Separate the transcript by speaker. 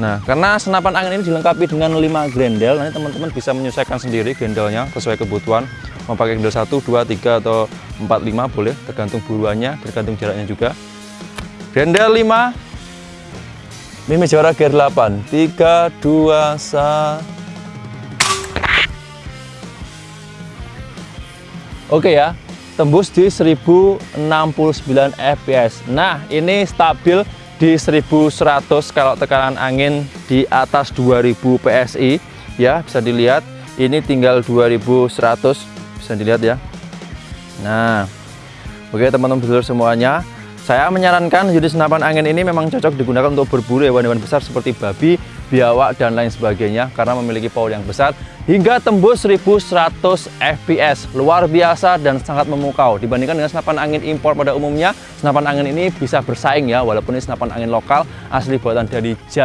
Speaker 1: Nah, karena senapan angin ini dilengkapi dengan 5 grendel, nanti teman-teman bisa menyesuaikan sendiri grendelnya sesuai kebutuhan. Mau pakai grendel 1, 2, 3, atau 4, 5 boleh, tergantung buruannya, tergantung jaraknya juga. Grendel 5, Mimi juara gear 8, 3, 2, 1. Oke ya, tembus di 1069 fps. Nah, ini stabil di 1100 kalau tekanan angin di atas 2000 PSI ya bisa dilihat. Ini tinggal 2100 bisa dilihat ya. Nah oke teman-teman semuanya. Saya menyarankan unit senapan angin ini memang cocok digunakan untuk berburu hewan-hewan besar seperti babi biawak dan lain sebagainya karena memiliki power yang besar hingga tembus 1100 fps luar biasa dan sangat memukau. Dibandingkan dengan senapan angin impor pada umumnya senapan angin ini bisa bersaing ya walaupun ini senapan angin lokal asli buatan dari Jaya